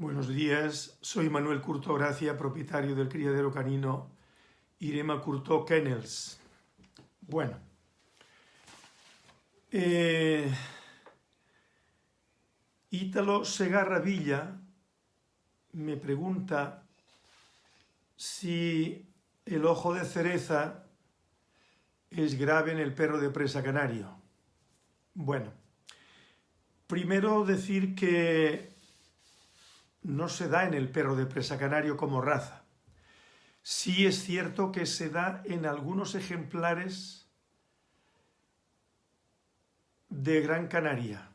Buenos días, soy Manuel Curto Gracia, propietario del criadero canino Irema Curto Kennels. Bueno, eh, Ítalo Segarra Villa me pregunta si el ojo de cereza es grave en el perro de presa canario. Bueno, primero decir que no se da en el perro de presa canario como raza. Sí es cierto que se da en algunos ejemplares de Gran Canaria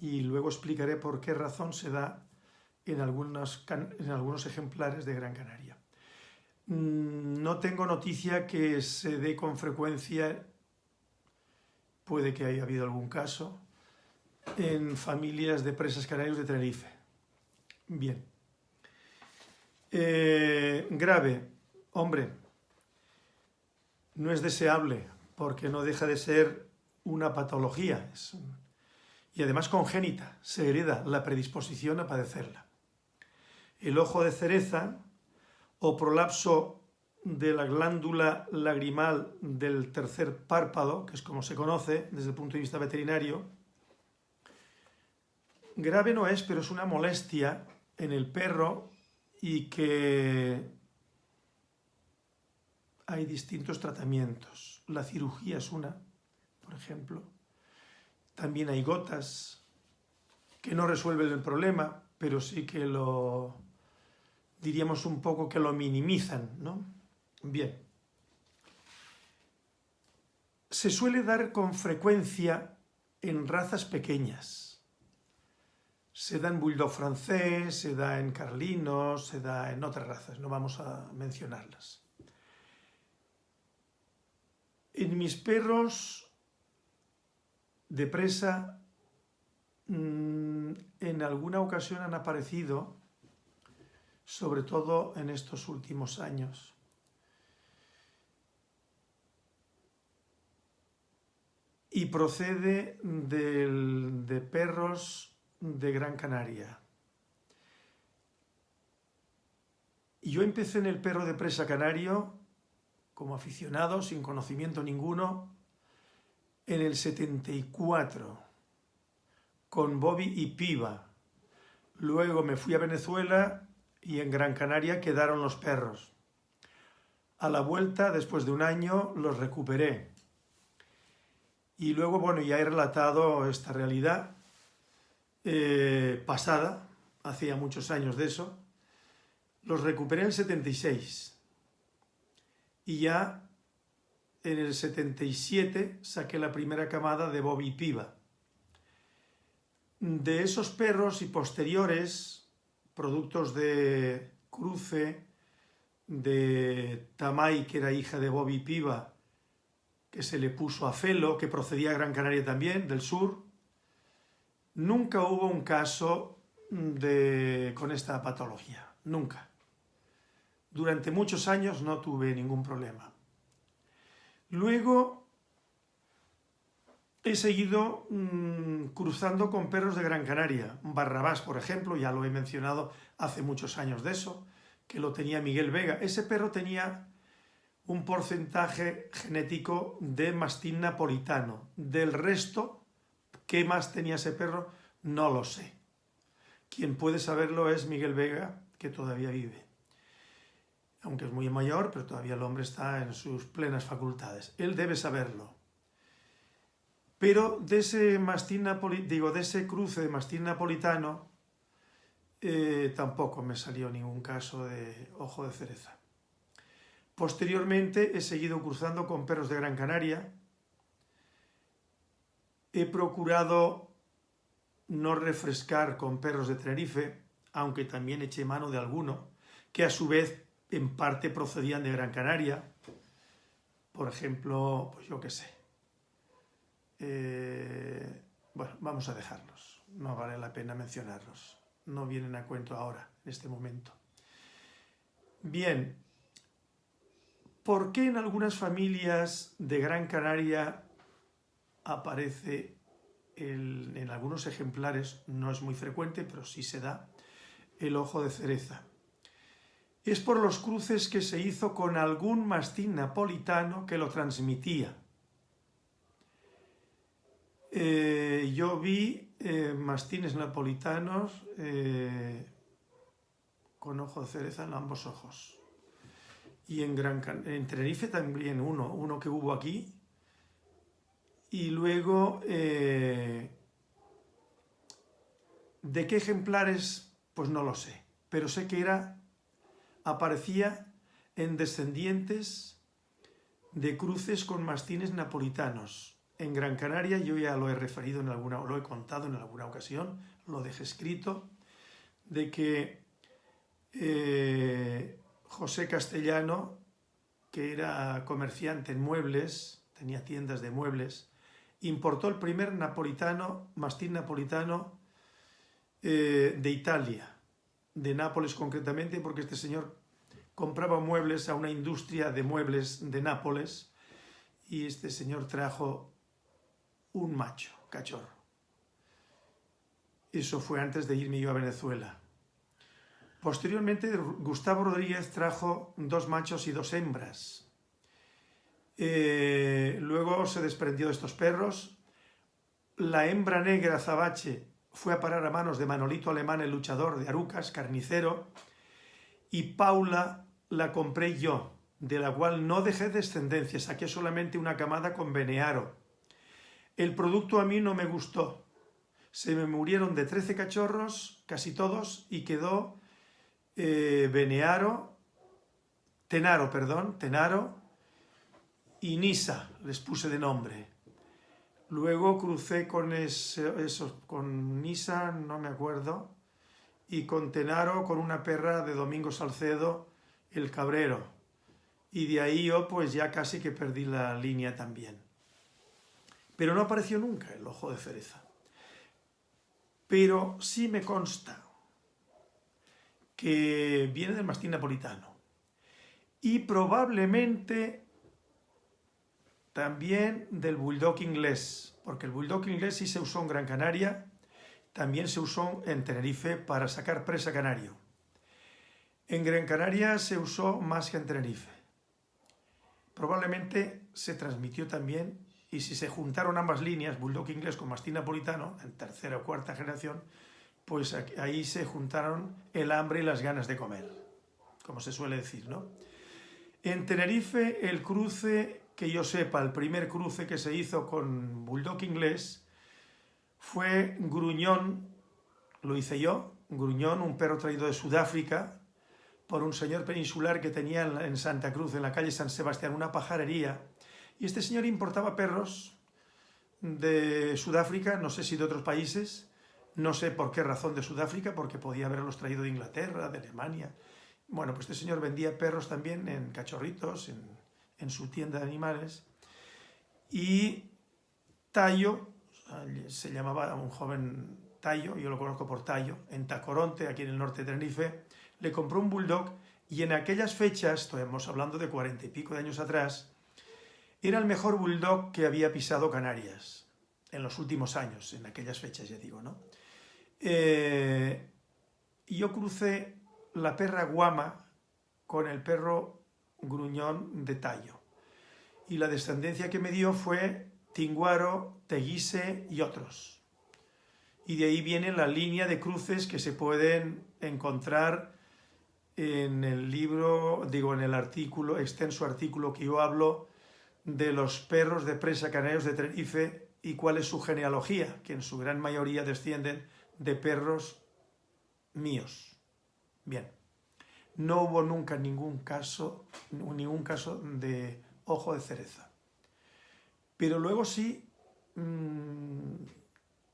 y luego explicaré por qué razón se da en, algunos ejemplares de Gran Canaria. Mm, no tengo noticia que se dé con frecuencia, puede que haya habido algún caso, en familias de presas canarios de Tenerife. Bien. Eh, grave, hombre, no es deseable porque no deja de ser una patología y además congénita, se hereda la predisposición a padecerla. El ojo de cereza o prolapso de la glándula lagrimal del tercer párpado, que es como se conoce desde el punto de vista veterinario, grave no es, pero es una molestia en el perro y que hay distintos tratamientos. La cirugía es una, por ejemplo. También hay gotas que no resuelven el problema, pero sí que lo, diríamos un poco que lo minimizan, ¿no? Bien. Se suele dar con frecuencia en razas pequeñas se da en bulldog francés, se da en carlino, se da en otras razas, no vamos a mencionarlas. En mis perros de presa, mm, en alguna ocasión han aparecido, sobre todo en estos últimos años. Y procede de perros de Gran Canaria. Yo empecé en el perro de presa canario como aficionado, sin conocimiento ninguno, en el 74, con Bobby y Piva. Luego me fui a Venezuela y en Gran Canaria quedaron los perros. A la vuelta, después de un año, los recuperé. Y luego, bueno, ya he relatado esta realidad eh, pasada, hacía muchos años de eso, los recuperé en el 76 y ya en el 77 saqué la primera camada de Bobby Piva. De esos perros y posteriores, productos de cruce, de Tamay, que era hija de Bobby Piva, que se le puso a Felo, que procedía a Gran Canaria también, del sur, Nunca hubo un caso con esta patología, nunca. Durante muchos años no tuve ningún problema. Luego he seguido mm, cruzando con perros de Gran Canaria. Barrabás, por ejemplo, ya lo he mencionado hace muchos años de eso, que lo tenía Miguel Vega. Ese perro tenía un porcentaje genético de mastín napolitano. Del resto, ¿Qué más tenía ese perro? No lo sé. Quien puede saberlo es Miguel Vega, que todavía vive. Aunque es muy mayor, pero todavía el hombre está en sus plenas facultades. Él debe saberlo. Pero de ese mastín digo, de ese cruce de mastín napolitano, eh, tampoco me salió ningún caso de ojo de cereza. Posteriormente he seguido cruzando con perros de Gran Canaria, He procurado no refrescar con perros de Tenerife, aunque también eché mano de alguno, que a su vez en parte procedían de Gran Canaria. Por ejemplo, pues yo qué sé. Eh, bueno, vamos a dejarlos. No vale la pena mencionarlos. No vienen a cuento ahora, en este momento. Bien, ¿por qué en algunas familias de Gran Canaria aparece en algunos ejemplares, no es muy frecuente, pero sí se da, el ojo de cereza. Es por los cruces que se hizo con algún mastín napolitano que lo transmitía. Eh, yo vi eh, mastines napolitanos eh, con ojo de cereza en ambos ojos. Y en, Gran en Tenerife también uno, uno que hubo aquí. Y luego, ¿de qué ejemplares? Pues no lo sé. Pero sé que era, aparecía en descendientes de cruces con mastines napolitanos en Gran Canaria, yo ya lo he referido en alguna, lo he contado en alguna ocasión, lo dejé escrito, de que eh, José Castellano, que era comerciante en muebles, tenía tiendas de muebles, importó el primer napolitano, mastín napolitano eh, de Italia, de Nápoles concretamente, porque este señor compraba muebles a una industria de muebles de Nápoles y este señor trajo un macho, cachorro. Eso fue antes de irme yo a Venezuela. Posteriormente, Gustavo Rodríguez trajo dos machos y dos hembras. Eh, luego se desprendió de estos perros. La hembra negra Zabache fue a parar a manos de Manolito Alemán, el luchador de Arucas, carnicero, y Paula la compré yo, de la cual no dejé descendencia, saqué solamente una camada con Benearo, el producto a mí no me gustó. Se me murieron de 13 cachorros, casi todos, y quedó eh, Benearo, Tenaro, perdón, Tenaro y Nisa, les puse de nombre. Luego crucé con eso, con Nisa, no me acuerdo, y con Tenaro, con una perra de Domingo Salcedo, el Cabrero. Y de ahí yo pues ya casi que perdí la línea también. Pero no apareció nunca el ojo de cereza. Pero sí me consta que viene del mastín napolitano. Y probablemente también del bulldog inglés, porque el bulldog inglés sí se usó en Gran Canaria, también se usó en Tenerife para sacar presa canario. En Gran Canaria se usó más que en Tenerife. Probablemente se transmitió también y si se juntaron ambas líneas, bulldog inglés con mastín napolitano, en tercera o cuarta generación, pues ahí se juntaron el hambre y las ganas de comer, como se suele decir, ¿no? En Tenerife, el cruce, que yo sepa, el primer cruce que se hizo con bulldog inglés fue Gruñón, lo hice yo, Gruñón, un perro traído de Sudáfrica, por un señor peninsular que tenía en Santa Cruz, en la calle San Sebastián, una pajarería, y este señor importaba perros de Sudáfrica, no sé si de otros países, no sé por qué razón de Sudáfrica, porque podía haberlos traído de Inglaterra, de Alemania. Bueno, pues este señor vendía perros también en cachorritos, en, su tienda de animales. Y Tallo, se llamaba un joven Tallo, yo lo conozco por Tallo, en Tacoronte, aquí en el norte de Tenerife, le compró un bulldog y en aquellas fechas, estamos hablando de cuarenta y pico de años atrás, era el mejor bulldog que había pisado Canarias en los últimos años, en aquellas fechas, ya digo, ¿no? Eh, yo crucé la perra guama con el perro gruñón de tallo. Y la descendencia que me dio fue Tinguaro, Teguise y otros. Y de ahí viene la línea de cruces que se pueden encontrar en el libro, digo, en el artículo, extenso artículo que yo hablo de los perros de presa canarios de Tenerife y cuál es su genealogía, que en su gran mayoría descienden de perros míos. Bien, no hubo nunca ningún caso, ningún caso de ojo de cereza. Pero luego sí mm,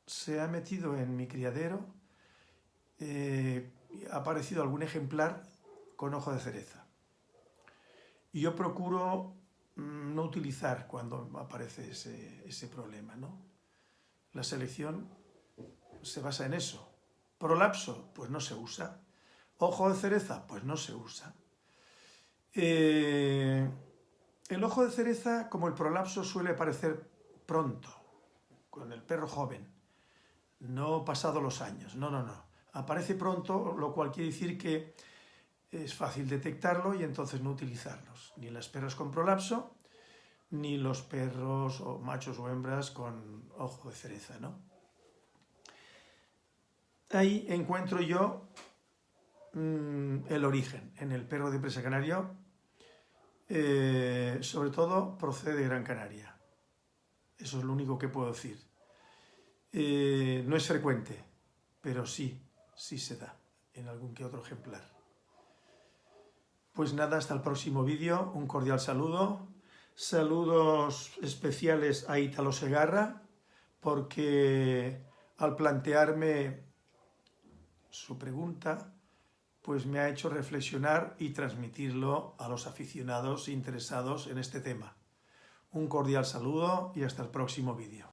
se ha metido en mi criadero, eh, ha aparecido algún ejemplar con ojo de cereza. Y yo procuro Mm, no utilizar cuando aparece ese, problema. ¿no? La selección se basa en eso. Prolapso, pues no se usa. Ojo de cereza, pues no se usa. Eh, el ojo de cereza, como el prolapso, suele aparecer pronto, con el perro joven, no pasado los años. No, no, no. Aparece pronto, lo cual quiere decir que es fácil detectarlo y entonces no utilizarlos. Ni las perras con prolapso, ni los perros o machos o hembras con ojo de cereza, ¿no? Ahí encuentro yo mmm, el origen en el perro de presa canario, eh, sobre todo procede de Gran Canaria. Eso es lo único que puedo decir. Eh, no es frecuente, pero sí, sí se da en algún que otro ejemplar. Pues nada, hasta el próximo vídeo. Un cordial saludo. Saludos especiales a Italo Segarra, porque al plantearme su pregunta, pues me ha hecho reflexionar y transmitirlo a los aficionados interesados en este tema. Un cordial saludo y hasta el próximo vídeo.